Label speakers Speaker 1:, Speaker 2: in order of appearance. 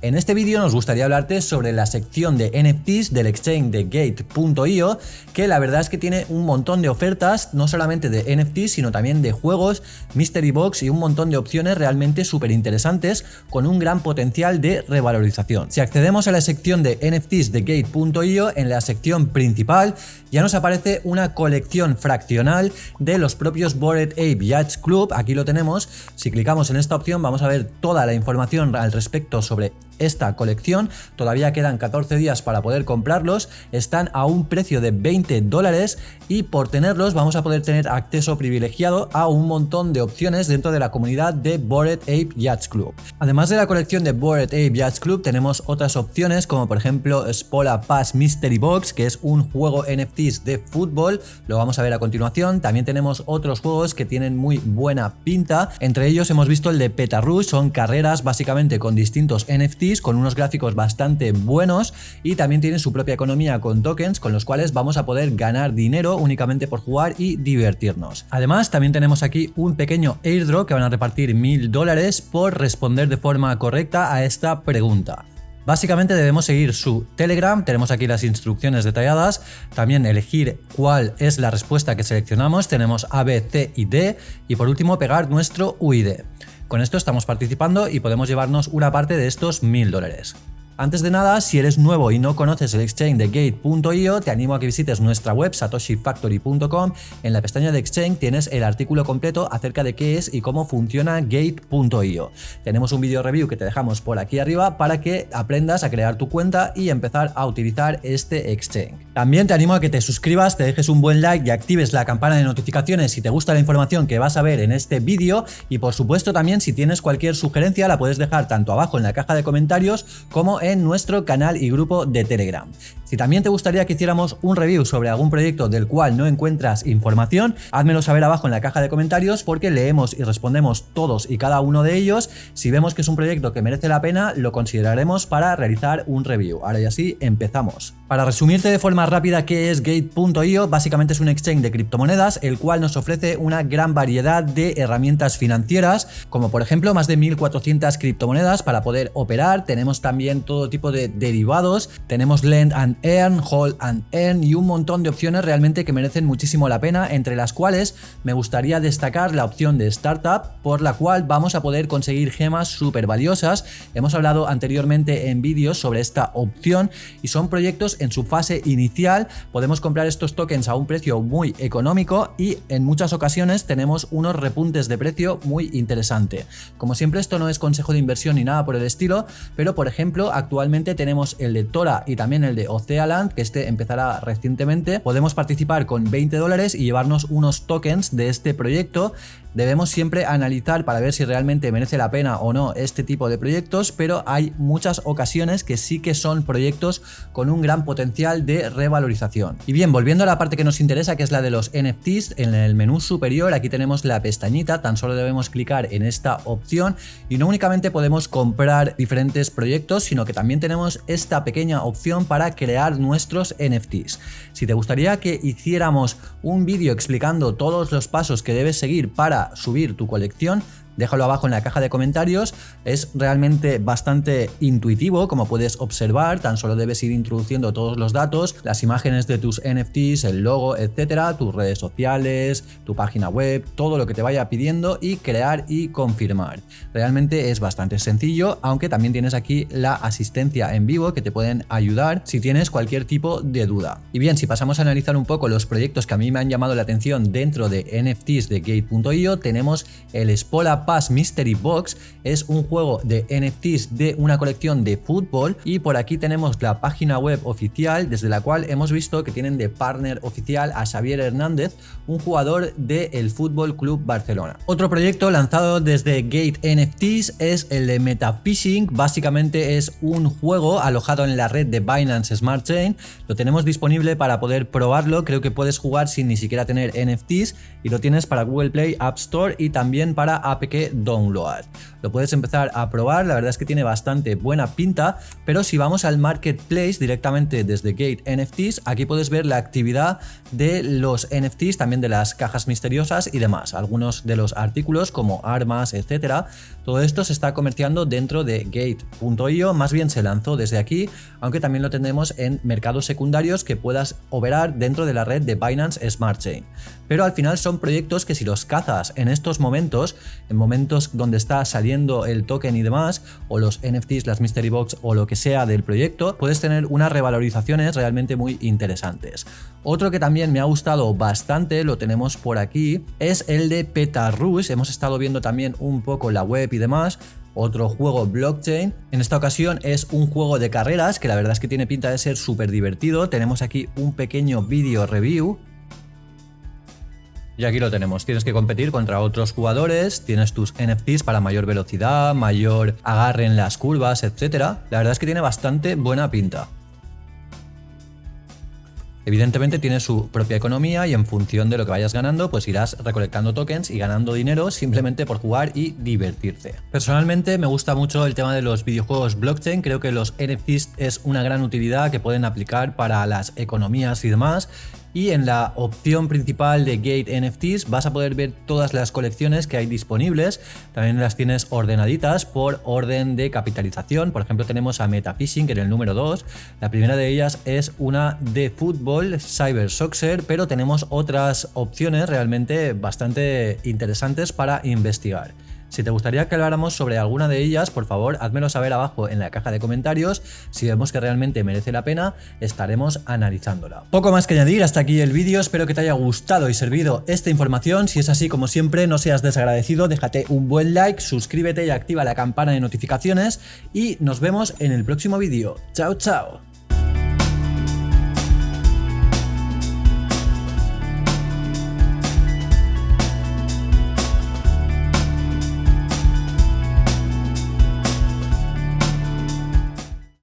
Speaker 1: En este vídeo nos gustaría hablarte sobre la sección de NFTs del exchange de Gate.io, que la verdad es que tiene un montón de ofertas, no solamente de NFTs, sino también de juegos, Mystery Box y un montón de opciones realmente súper interesantes con un gran potencial de revalorización. Si accedemos a la sección de NFTs de Gate.io, en la sección principal ya nos aparece una colección fraccional de los propios Bored Ape Yachts Club, aquí lo tenemos, si clicamos en esta opción vamos a ver toda la información al respecto sobre esta colección, todavía quedan 14 días para poder comprarlos, están a un precio de 20 dólares y por tenerlos vamos a poder tener acceso privilegiado a un montón de opciones dentro de la comunidad de Bored Ape Yachts Club. Además de la colección de Bored Ape Yachts Club tenemos otras opciones como por ejemplo Spola Pass Mystery Box que es un juego NFTs de fútbol, lo vamos a ver a continuación, también tenemos otros juegos que tienen muy buena pinta, entre ellos hemos visto el de Petarush, son carreras básicamente con distintos NFTs con unos gráficos bastante buenos y también tienen su propia economía con tokens con los cuales vamos a poder ganar dinero únicamente por jugar y divertirnos. Además también tenemos aquí un pequeño airdrop que van a repartir mil dólares por responder de forma correcta a esta pregunta. Básicamente debemos seguir su Telegram, tenemos aquí las instrucciones detalladas, también elegir cuál es la respuesta que seleccionamos, tenemos A, B, C y D y por último pegar nuestro UID. Con esto estamos participando y podemos llevarnos una parte de estos mil dólares. Antes de nada, si eres nuevo y no conoces el exchange de Gate.io, te animo a que visites nuestra web satoshifactory.com. En la pestaña de exchange tienes el artículo completo acerca de qué es y cómo funciona Gate.io. Tenemos un video review que te dejamos por aquí arriba para que aprendas a crear tu cuenta y empezar a utilizar este exchange. También te animo a que te suscribas, te dejes un buen like y actives la campana de notificaciones si te gusta la información que vas a ver en este vídeo y por supuesto también si tienes cualquier sugerencia la puedes dejar tanto abajo en la caja de comentarios como en en nuestro canal y grupo de Telegram. Si también te gustaría que hiciéramos un review sobre algún proyecto del cual no encuentras información, házmelo saber abajo en la caja de comentarios porque leemos y respondemos todos y cada uno de ellos. Si vemos que es un proyecto que merece la pena, lo consideraremos para realizar un review. Ahora y así empezamos. Para resumirte de forma rápida qué es Gate.io, básicamente es un exchange de criptomonedas el cual nos ofrece una gran variedad de herramientas financieras, como por ejemplo más de 1400 criptomonedas para poder operar, tenemos también todo tipo de derivados, tenemos Lend and Earn, Hold and Earn y un montón de opciones realmente que merecen muchísimo la pena, entre las cuales me gustaría destacar la opción de Startup, por la cual vamos a poder conseguir gemas súper valiosas. Hemos hablado anteriormente en vídeos sobre esta opción y son proyectos en su fase inicial, podemos comprar estos tokens a un precio muy económico y en muchas ocasiones tenemos unos repuntes de precio muy interesante. Como siempre esto no es consejo de inversión ni nada por el estilo, pero por ejemplo actualmente tenemos el de Tora y también el de Ocealand, que este empezará recientemente. Podemos participar con 20 dólares y llevarnos unos tokens de este proyecto Debemos siempre analizar para ver si realmente merece la pena o no este tipo de proyectos, pero hay muchas ocasiones que sí que son proyectos con un gran potencial de revalorización. Y bien, volviendo a la parte que nos interesa, que es la de los NFTs, en el menú superior aquí tenemos la pestañita, tan solo debemos clicar en esta opción y no únicamente podemos comprar diferentes proyectos, sino que también tenemos esta pequeña opción para crear nuestros NFTs. Si te gustaría que hiciéramos un vídeo explicando todos los pasos que debes seguir para subir tu colección déjalo abajo en la caja de comentarios. Es realmente bastante intuitivo, como puedes observar, tan solo debes ir introduciendo todos los datos, las imágenes de tus NFTs, el logo, etcétera, tus redes sociales, tu página web, todo lo que te vaya pidiendo y crear y confirmar. Realmente es bastante sencillo, aunque también tienes aquí la asistencia en vivo que te pueden ayudar si tienes cualquier tipo de duda. Y bien, si pasamos a analizar un poco los proyectos que a mí me han llamado la atención dentro de NFTs de Gate.io, tenemos el Spola Mystery Box es un juego de NFTs de una colección de fútbol y por aquí tenemos la página web oficial desde la cual hemos visto que tienen de partner oficial a Xavier Hernández, un jugador del Fútbol Club Barcelona. Otro proyecto lanzado desde Gate NFTs es el de Metafishing, básicamente es un juego alojado en la red de Binance Smart Chain, lo tenemos disponible para poder probarlo, creo que puedes jugar sin ni siquiera tener NFTs y lo tienes para Google Play App Store y también para APK Download. Lo puedes empezar a probar, la verdad es que tiene bastante buena pinta, pero si vamos al Marketplace directamente desde Gate NFTs, aquí puedes ver la actividad de los NFTs, también de las cajas misteriosas y demás. Algunos de los artículos como armas, etcétera, Todo esto se está comerciando dentro de Gate.io, más bien se lanzó desde aquí, aunque también lo tenemos en mercados secundarios que puedas operar dentro de la red de Binance Smart Chain. Pero al final son proyectos que si los cazas en estos momentos, en momentos donde está saliendo el token y demás, o los NFTs, las Mystery Box o lo que sea del proyecto, puedes tener unas revalorizaciones realmente muy interesantes. Otro que también me ha gustado bastante, lo tenemos por aquí, es el de Petarush. Hemos estado viendo también un poco la web y demás otro juego blockchain. En esta ocasión es un juego de carreras que la verdad es que tiene pinta de ser súper divertido. Tenemos aquí un pequeño vídeo review y aquí lo tenemos, tienes que competir contra otros jugadores, tienes tus NFTs para mayor velocidad, mayor agarre en las curvas, etc. La verdad es que tiene bastante buena pinta. Evidentemente tiene su propia economía y en función de lo que vayas ganando, pues irás recolectando tokens y ganando dinero simplemente por jugar y divertirte. Personalmente me gusta mucho el tema de los videojuegos blockchain, creo que los NFTs es una gran utilidad que pueden aplicar para las economías y demás y en la opción principal de Gate NFTs vas a poder ver todas las colecciones que hay disponibles. También las tienes ordenaditas por orden de capitalización. Por ejemplo, tenemos a Metafishing en el número 2. La primera de ellas es una de fútbol, Cyber Soccer, pero tenemos otras opciones realmente bastante interesantes para investigar. Si te gustaría que habláramos sobre alguna de ellas, por favor, házmelo saber abajo en la caja de comentarios. Si vemos que realmente merece la pena, estaremos analizándola. Poco más que añadir, hasta aquí el vídeo. Espero que te haya gustado y servido esta información. Si es así, como siempre, no seas desagradecido, déjate un buen like, suscríbete y activa la campana de notificaciones. Y nos vemos en el próximo vídeo. ¡Chao, chao!